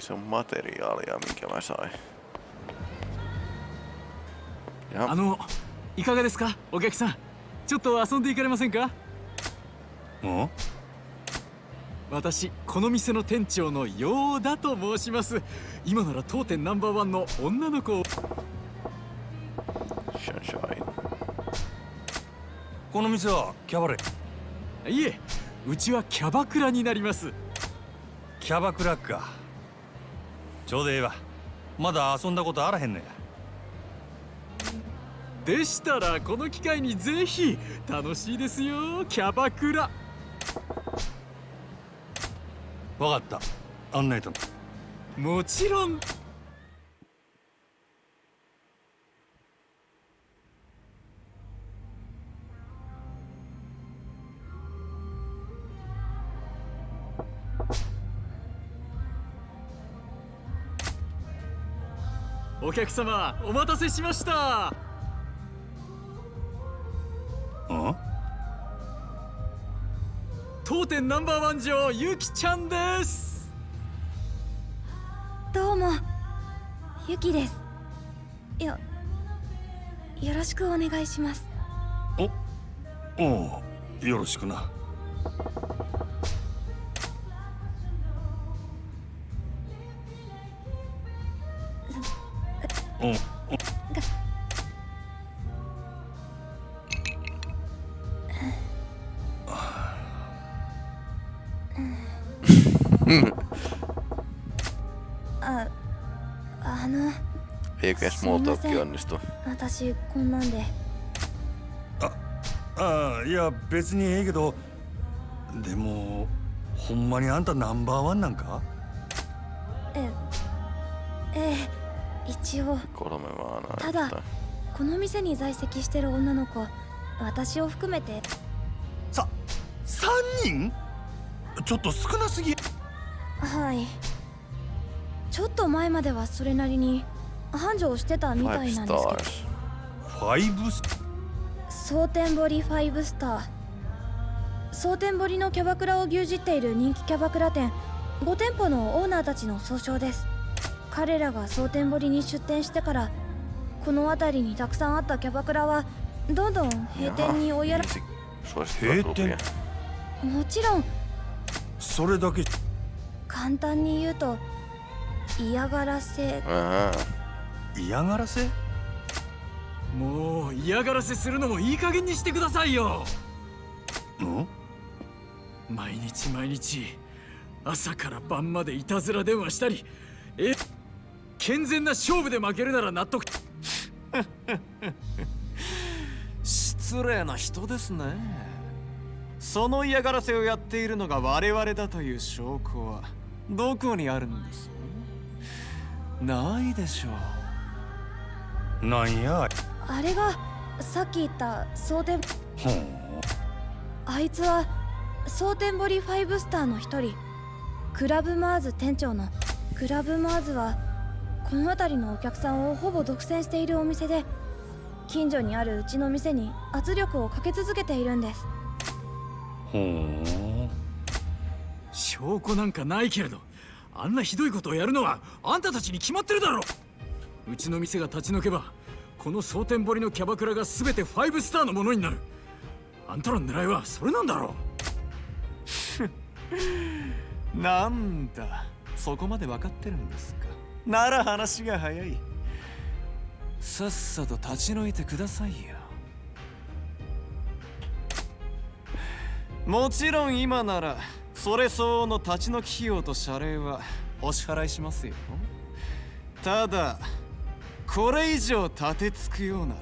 se on materiaalia, minkä mä sain. あのいかがですかお客さんちょっと遊んでいかれませんかん私この店の店長のヨーダと申します。今なら当店ナンバーワンの女の子.この店はキャバレー？いえうちはキャバクラになります。キャバクラかちょうどええわ。まだ遊んだことあらへんのや。でしたらこの機会にぜひ楽しいですよキャバクラ。わかった。案内ともちろんお客様お待たせしました。ん当店ナンバーワン女ゆきちゃんです。どうもゆきです。よよろしくお願いします。おおうよろしくな talk onnistu. 私こんなんで。ああいや別にええけど。でもほんまにあんたナンバーワンなんか？えええ一応。Tätä. näyttää. この店に在籍してる女の子私を含めて。さ3人？ちょっと少なすぎ。はい。ちょっと前まではそれなりに繁盛してたみたいなんですけど.ファイブス蒼天堀ファイブスター蒼天堀のキャバクラを牛耳っている人気キャバクラ店5店舗のオーナーたちの総称です彼らが蒼天堀に出店してからこの辺りにたくさんあったキャバクラはどんどん閉店に追いやら Heitten. klubia. もちろんそれだけ簡単に言うと嫌がらせ.嫌がらせ？もう嫌がらせするのもいい加減にしてくださいよ。ん？毎日毎日朝から晩までいたずら電話したりえ健全な勝負で負けるなら納得。失礼な人ですね。その嫌がらせをやっているのが我々だという証拠はどこにあるんです？ないでしょうなんやあれがさっき言った蒼天あいつは蒼天堀ファイブスターの一人。クラブマーズ店長のクラブマーズはこの辺りのお客さんをほぼ独占しているお店で近所にあるうちの店に圧力をかけ続けているんです。ほん証拠なんかないけれどあんなひどいことをやるのはあんたたちに決まってるだろうちの店が立ち退けばこの蒼天堀のキャバクラが全てファイブスターのものになる。あんたらの狙いはそれなんだろう。なんだそこまで分かってるんですか。なら話が早い。さっさと立ち退いてくださいよ。もちろん今ならそれ相応の立ち退き費用と謝礼はお支払いしますよ。ただこれ以上立てつくようなら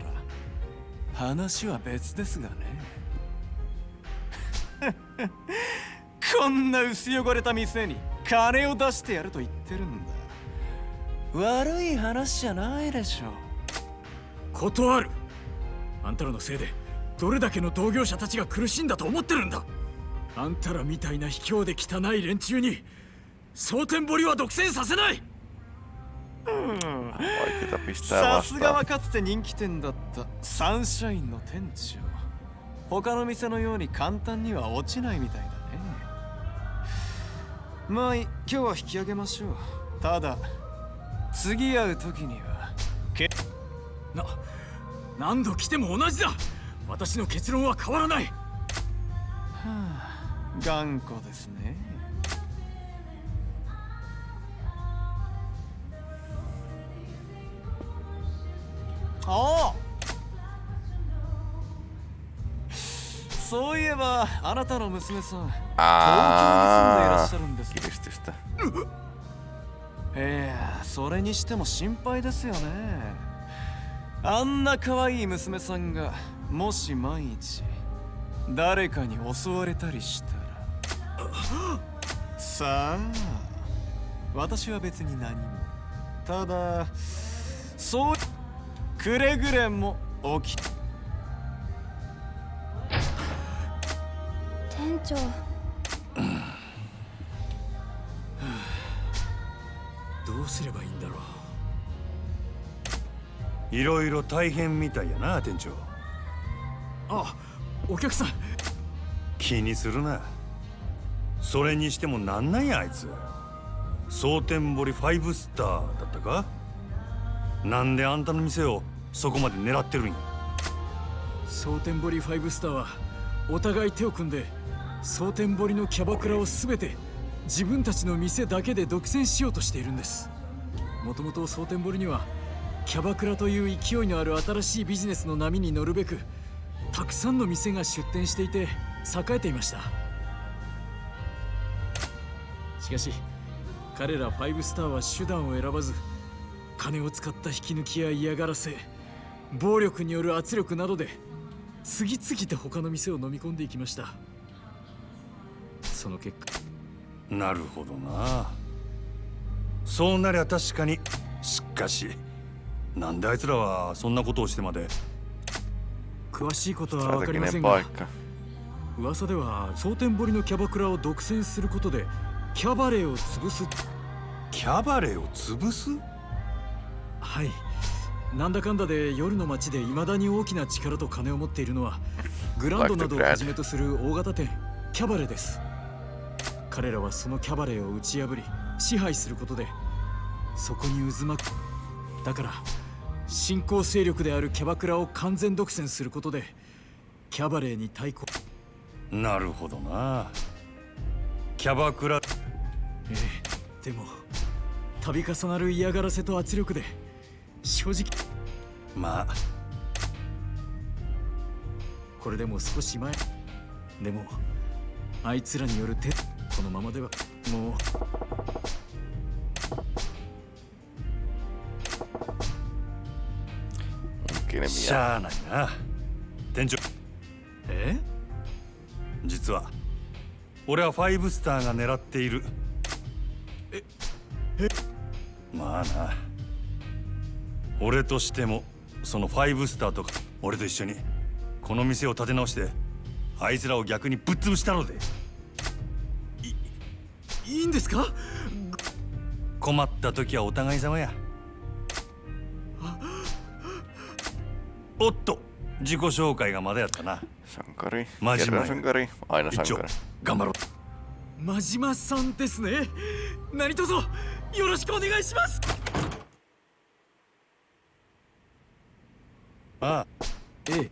話は別ですがね。こんな薄汚れた店に金を出してやると言ってるんだ。悪い話じゃないでしょ断る。あんたらのせいでどれだけの同業者たちが苦しんだと思ってるんだ。あんたらみたいな卑怯で汚い連中に蒼天堀は独占させない。Vaikeeta pistää さすが.はかつて人気店だった。サンシャインの店長。他の店のように簡単には落ちないみたいだね。まあ今日は引き上げましょう。ただ次会う時には。けな何度来ても同じだ。私の結論は変わらない。頑固ですねああそういえばあなたの娘さん東京に住んでいらっしゃるんです。ね Kiristystä. ええそれにしても心配ですよね。あんな可愛い娘さんがもし万一誰かに襲われたりしたら。さあ私は別に何も。ただそうくれぐれも起き店長。どうすればいいんだろう。いろいろ大変みたいやな店長。あお客さん。気にするな。それにしてもなんなんやあいつ。蒼天堀ファイブスターだったか？なんであんたの店をそこまで狙ってるんや？蒼天堀ファイブスターはお互い手を組んで蒼天堀のキャバクラを全て自分たちの店だけで独占しようとしているんです。もともと蒼天堀にはキャバクラという勢いのある新しいビジネスの波に乗るべくたくさんの店が出店していて栄えていました。しかし彼らファイブスターは手段を選ばず金を使った引き抜きや嫌がらせ暴力による圧力などで次々と他の店を飲み込んでいきました。その結果。なるほどな。そうなりゃ確かに。しかしなんであいつらはそんなことをしてまで。詳しいことは分かりませんが.噂では蒼天堀のキャバクラを独占することでキャバレーを潰す？キャバレーを潰す？はい。なんだかんだで夜の街で未だに大きな力と金を持っているのはグランドなどをはじめとする大型店キャバレーです。彼らはそのキャバレーを打ち破り支配することでそこに渦巻く。だから新興勢力であるキャバクラを完全独占することでキャバレーに対抗。なるほどな。キャバクラ。ええでも度重なる嫌がらせと圧力で正直。まあ。これでも少し前。でもあいつらによる手このままではもう。し.ゃあないな。店長。え？実は。俺はファイブスターが狙っている。え？え？まあな俺としてもそのファイブスターとか俺と一緒にこの店を立て直してあいつらを逆にぶっ潰したので。いいんですか？困った時はお互い様や。おっと自己紹介がまだやったな。sankari. Aina 一丁 sankari. 頑張ろう。真島さんですね。何卒よろしくお願いしますあえ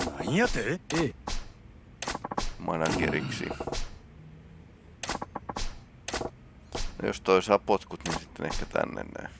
あなんやてええ Manageriksi. No jos toi saa potkut, niin sitten ehkä tänne näin.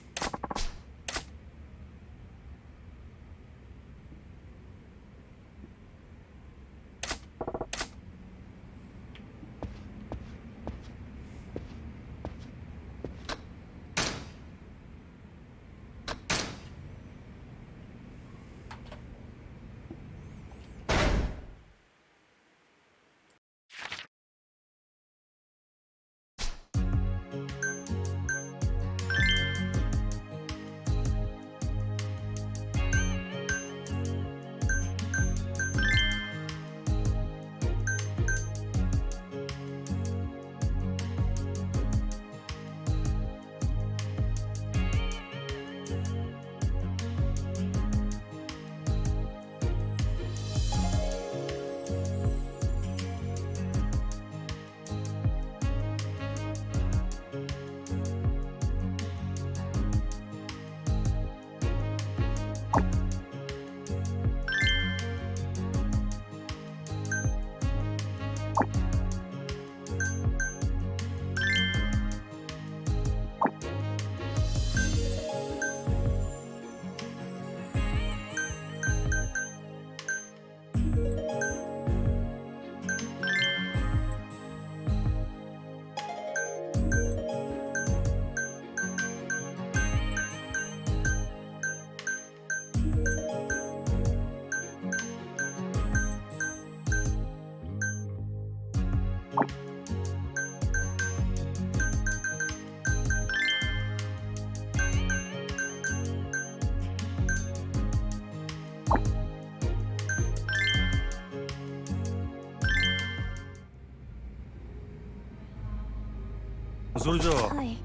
それじゃあ、はい、ん。ほ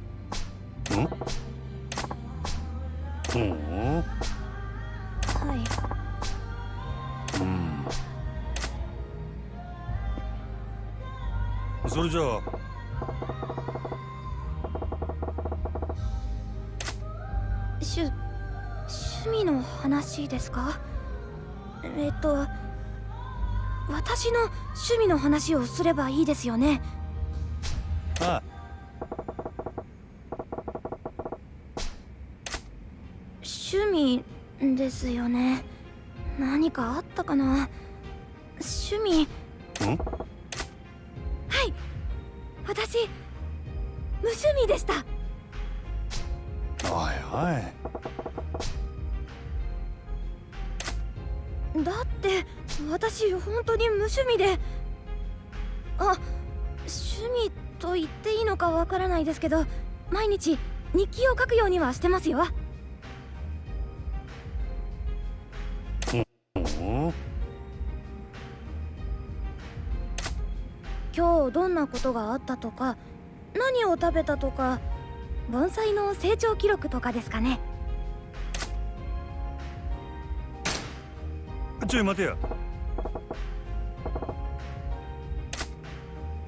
はい。うん。それじゃあ。趣味の話ですか？と私の趣味の話をすればいいですよね。けど毎日日記を書くようにはしてますよ。今日どんなことがあったとか何を食べたとか盆栽の成長記録とかですかね。ちょい待てや。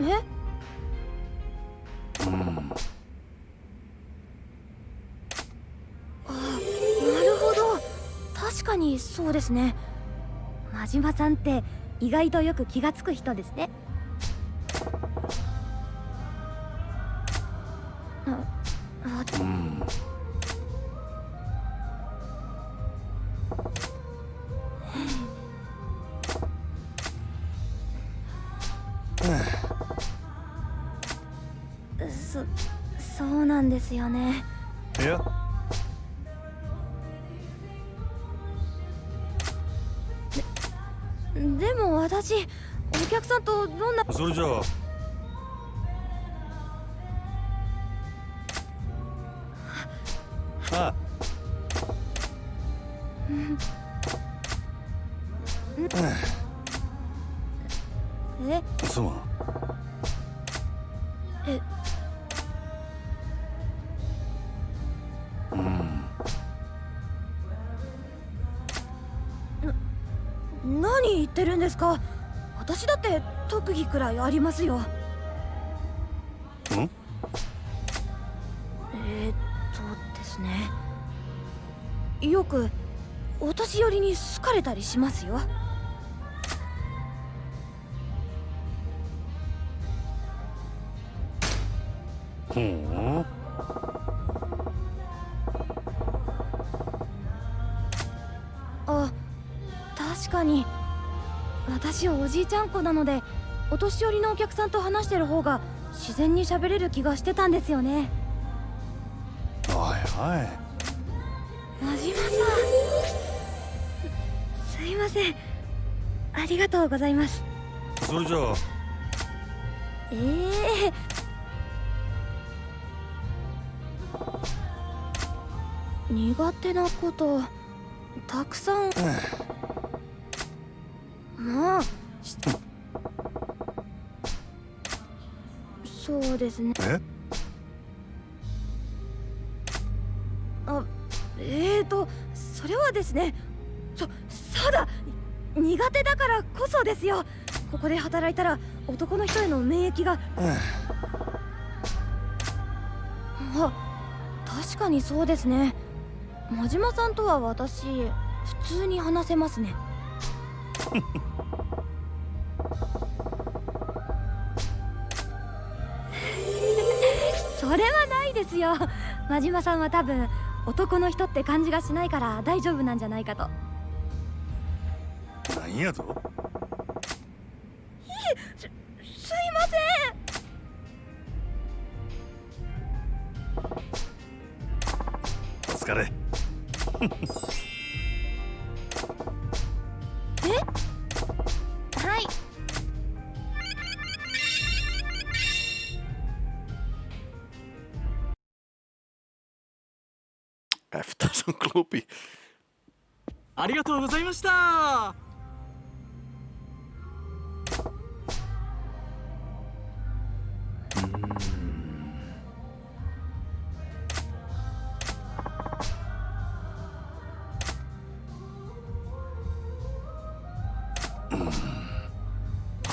え？そうですね。真島さんって意外とよく気がつく人ですね。うん。そそうなんですよねえすまんえ。うん。何言ってるんですか？私だって特技くらいありますよ。ん？えー、っとですね。よくお年寄りに好かれたりしますよほうあ確かに。私おじいちゃん子なのでお年寄りのお客さんと話してる方が自然に喋れる気がしてたんですよね。おいおい。真島さん。すいません。ありがとうございます。それじゃあ。ええ苦手なことたくさん。まあしそうですね。え？あえーとそれはですねそそうだ苦手だからこそですよ。ここで働いたら男の人への免疫が。あ確かにそうですね真島さんとは私普通に話せますね。それはないですよ。真島さんは多分男の人って感じがしないから大丈夫なんじゃないかと。なんやと？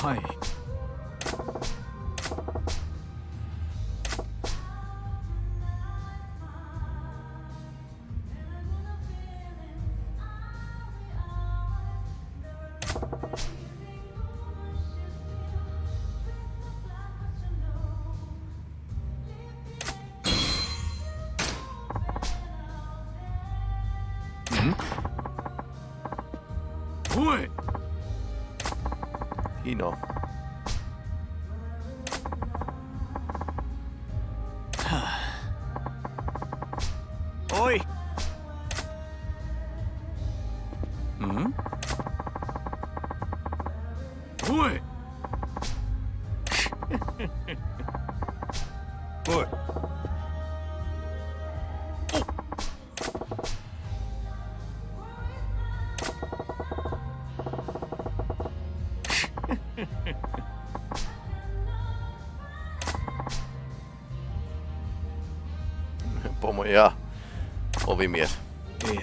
は ja ovimies. い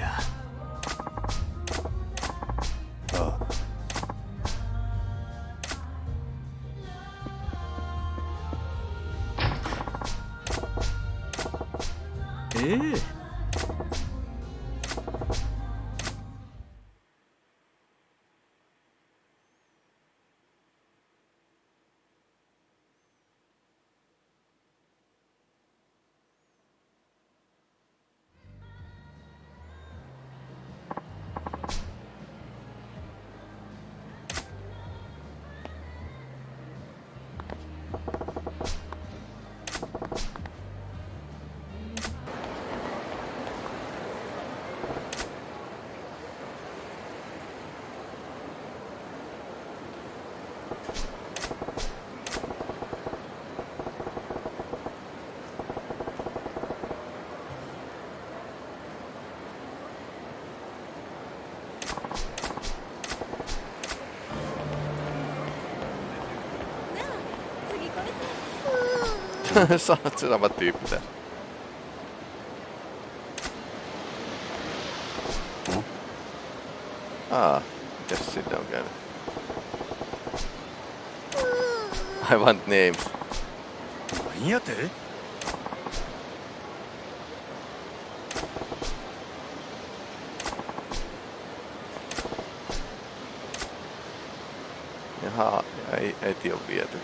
れさ Sanot sama tyyppi tässä. Aa, mitäs sinne on käynyt? I want names. 何やて Jaha, ei, äiti on viety.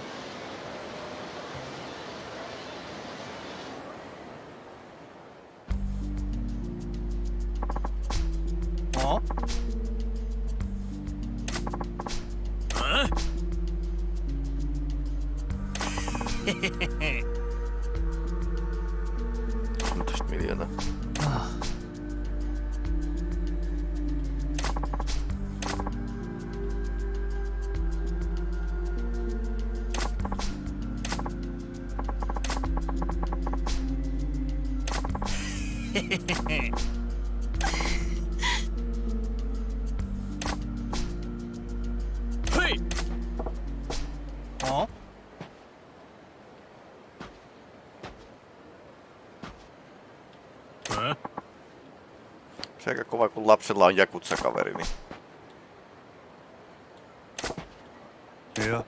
어? Ää? Se aika kova, kun lapsella on jakutsakaveri, niin... Joo.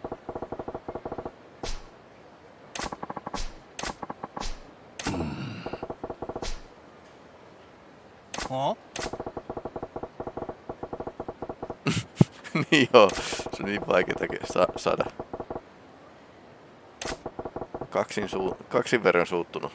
Mm. Oh. niin joo, se on niin vaikeeta saada. Kaksin, suu- kaksin verran suuttunut.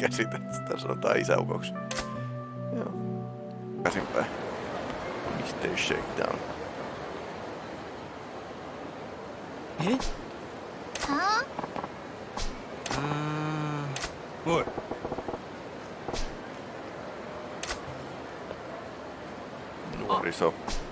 käsitä. Sitä sanotaan isäukoksi. Joo. Käsinpäin. Mr. Shakedown. Eh? Huh? Mm. Nuoriso. Oh.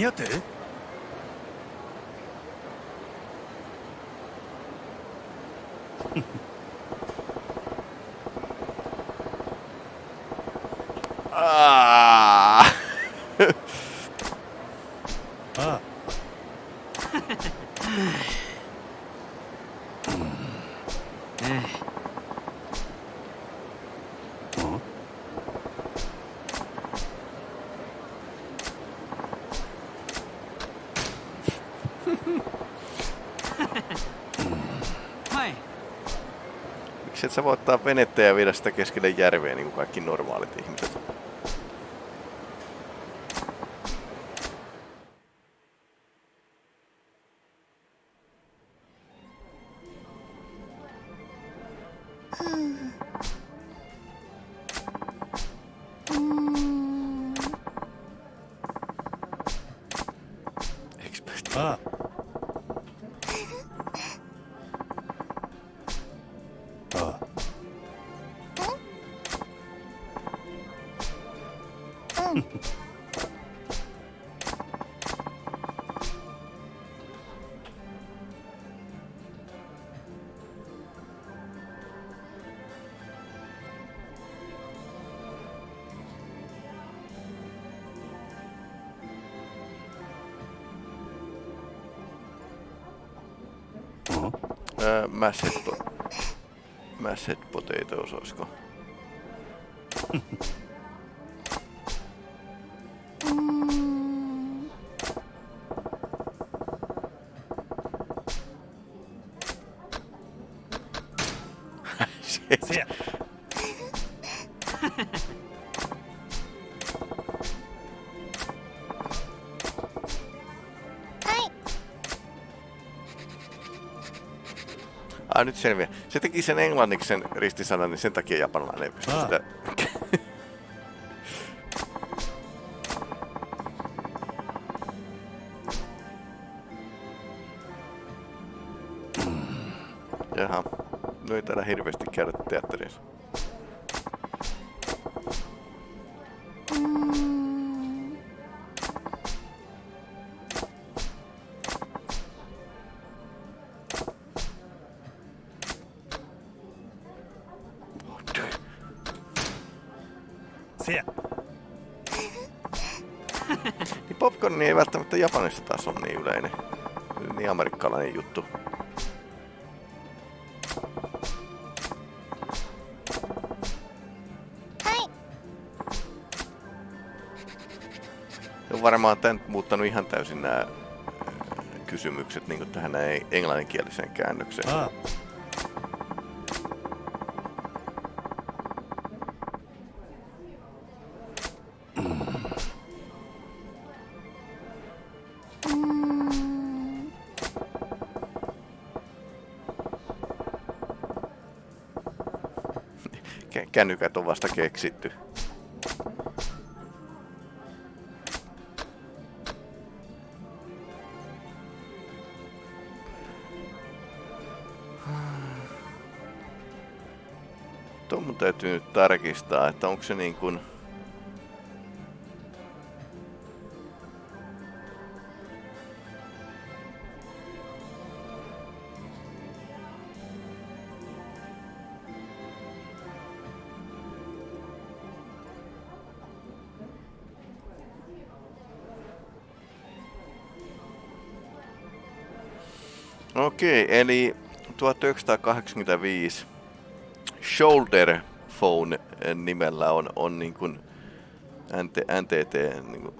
おなんやて？あ Et sä voi ottaa venettä ja viedä sitä keskelle järveä niin kuin kaikki normaalit ihmiset? Mashed, po- mashed potatoes, olisiko? Ah, nyt selviää. Se teki sen englanniksi sen ristisanan, niin sen takia japanilainen ei pysty Ah. sitä... や Niin popcorn ei välttämättä Japanissa taas ole niin yleinen. Niin amerikkalainen juttu. on varmaan tän muuttanut ihan täysin nämä kysymykset niin tähän näin englanninkieliseen käännökseen. あ Kännykät on vasta keksitty. on mun täytyy nyt tarkistaa, että onko se niin kuin... Okei, eli 1985 Shoulder Phone nimellä on, on niin kuin NT, NTT niin kuin.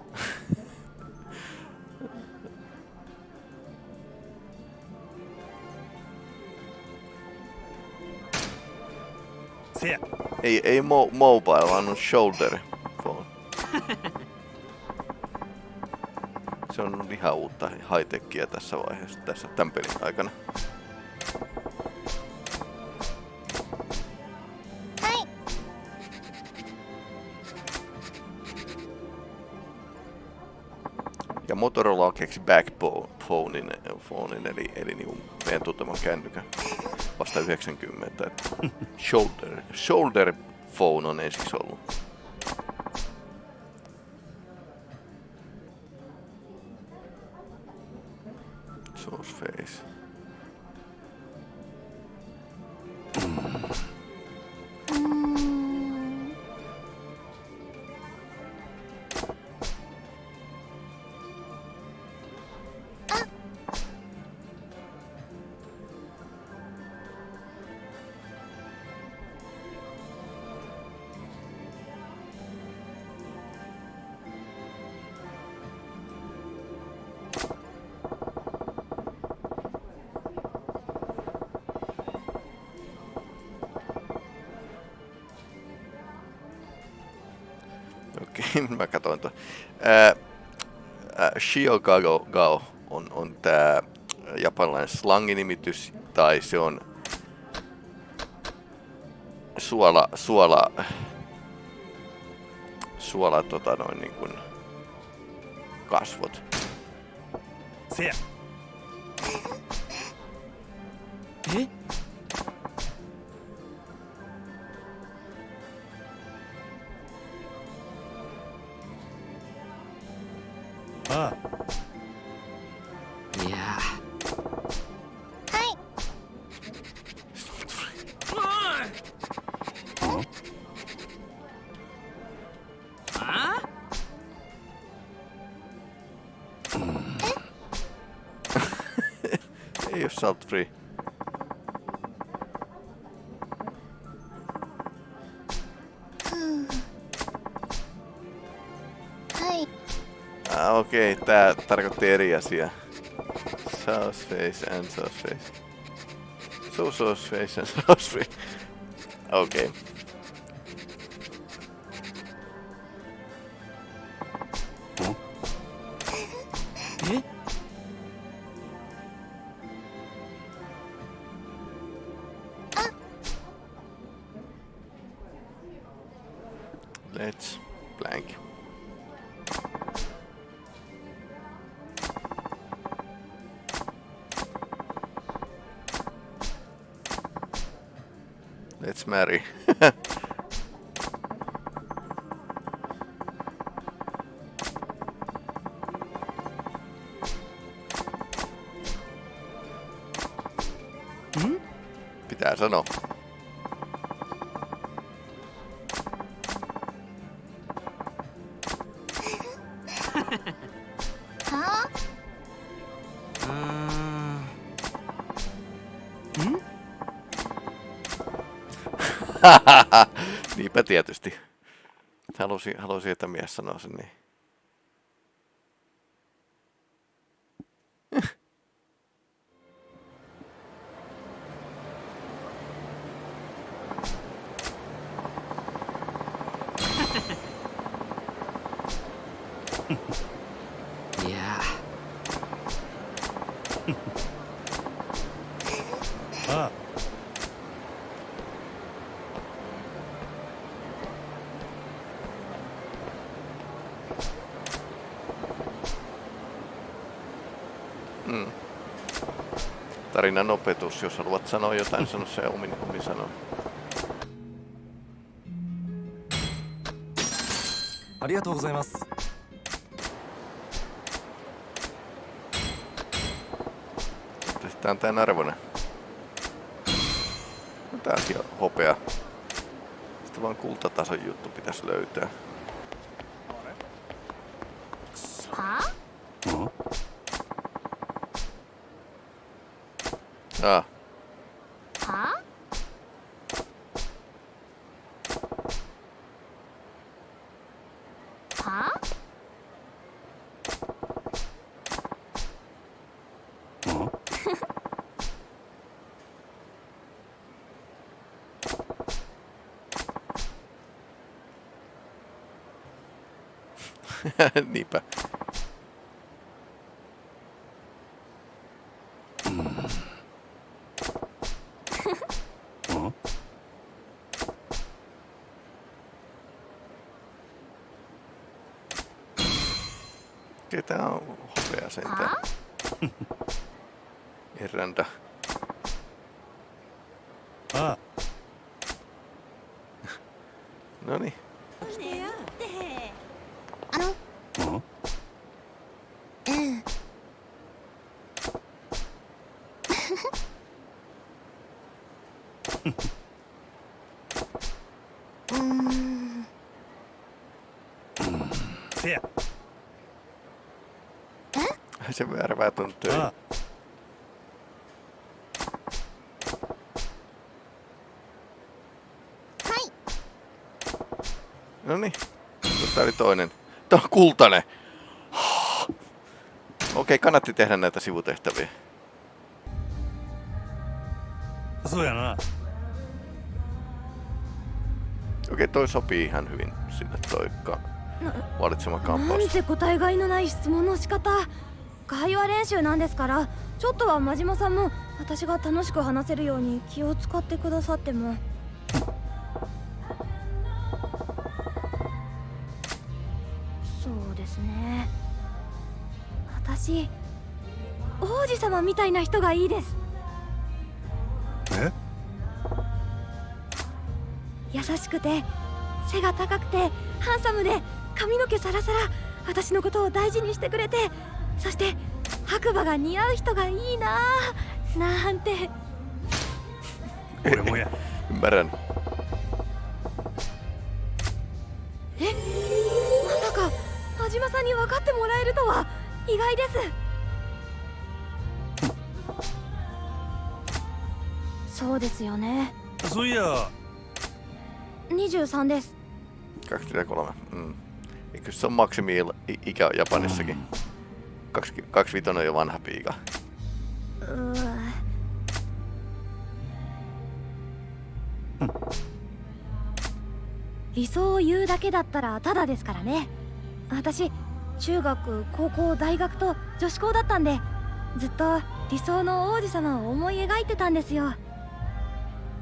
Ei, ei mo, mobile, vaan on shoulder Se on ihan uutta high-techia tässä vaiheessa, tässä tämän pelin aikana. Ja Motorola on keksi backphonein, phonein, eli, eli niin meidän tunteman kännykän vasta 90. Että shoulder, shoulder phone on ensiksi ollut. Mä katsoin tuon. Ää, Shiogago Gao on, on tää japanilainen slanginimitys, tai se on suola, suola, suola tota noin niin kuin kasvot. Se Salt free. Ah, okei, okay. tää tarkoitti eri asiaa. Sauce face and sauce face. So sauce face and sauce face. Okei. Okay. Niinpä tietysti. Halusin, halusin, että mies sanoo sen niin. Aina nopetus, jos haluat sanoa jotain, sano se omin, omin sanon. Arigatou gozaimasu. Pistetään tää narvonen. No tääkin on hopea. Sitten vaan kultatason juttu pitäisi löytää. Ah, せや Se värvää ton töihin. あはい No niin. Tää oli toinen. Tää on kultainen. Okei, kannatti tehdä näitä sivutehtäviä. そうやな Okei, toi sopii ihan hyvin sinne toi ka- valitsema なん kampaus. て答えがいのない質問の仕方。会話練習なんですから。ちょっとは真島さんも私が楽しく話せるように気を使ってくださっても。そうですね。私王子様みたいな人がいいです。え？優しくて背が高くてハンサムで髪の毛サラサラ私のことを大事にしてくれてそして白馬が似合う人がいいなあなんて俺もや Ymmärrän. えまさか真島さんに分かってもらえるとは意外ですそうですよねそういや23です 23. Mm. Eikö se on maksimi ikä Japanissakin? 25 on jo vanha piika. うー理想を言うだけだったらただですからね。私中学高校大学と女子校だったんでずっと理想の王子様を思い描いてたんですよ。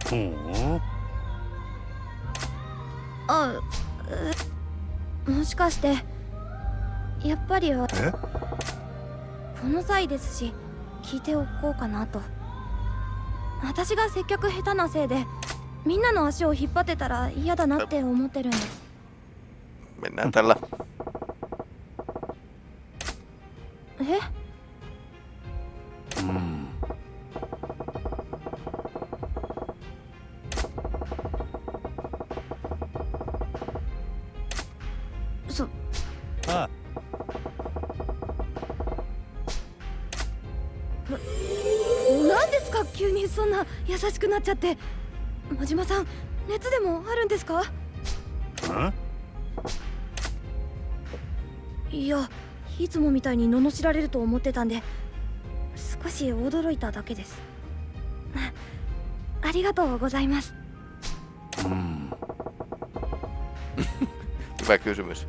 ほう。あうもしかしてやっぱりはえ？この際ですし聞いておこうかなと。私が接客下手なせいでみんなの足を引っ張ってたら嫌だなって思ってるんで。す.え？あなんですか？急にそんな優しくなっちゃって。真島さん熱でもあるんですか？あいやいつもみたいに罵られると思ってたんで少し驚いただけです。あありがとうございます。うん。Hyvä kysymys.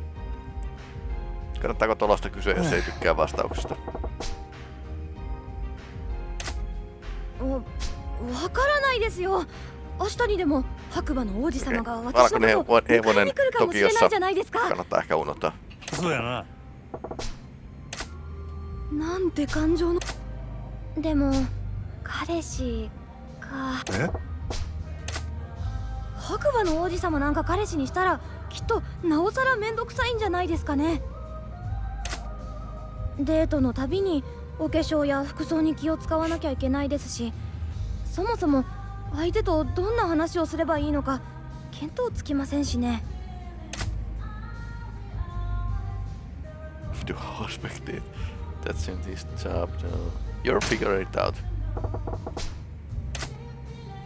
Kannattaako tuollaista kysyä, jos ei tykkää vastauksesta? おわからないですよ明日にでも白馬の王子様が Okei. 私の Valkoinen ことを hevo- 迎え hevonen に来るかもしれないじゃないですか Kannattaa ehkä unohtaa. そうやななんて感情のでも彼氏かえ白馬の王子様なんか彼氏にしたらきっとなおさら面倒くさいんじゃないですかねデートのたびにお化粧や服装に気を使わなきゃいけないですしそもそも相手とどんな話をすればいいのか見当つきませんしね Du har perspektiv. That's in this. No. You'll figure it out.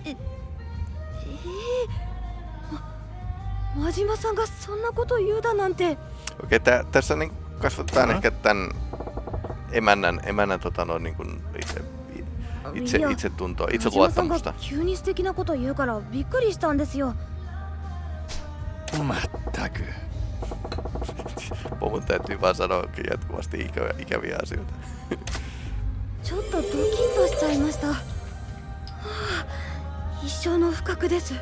えま真島さんがそんなこと言うだなんて Okei, tä, tässä niin kasvatetaan ehkä tämän emännän, emännän tota noin niin kuin itse, itse, いや itsetuntoa, 真島さんが itseluottamusta. 急に素敵なこと言うからびっくりしたんですよまったく Pomon täytyy vaan sanoa jatkuvasti ikäviä, ikäviä asioita. ちょっとドキッとしちゃいました、はあ、一生の不覚です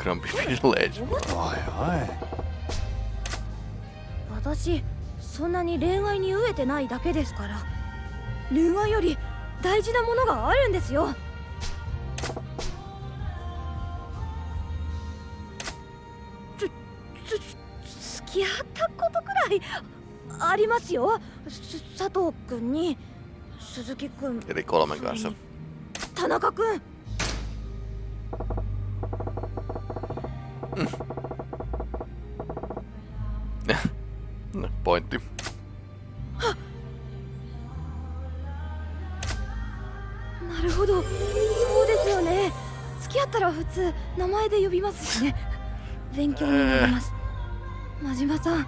Grumpy い私そんなに恋愛に飢えてないだけですから。恋愛より大事なものがあるんですよ。付き合ったことくらいありますよ。す佐藤君に鈴木君.田中君なるほど、そうですよね。付き合ったら普通名前で呼びますしね。勉強になります。真島さん。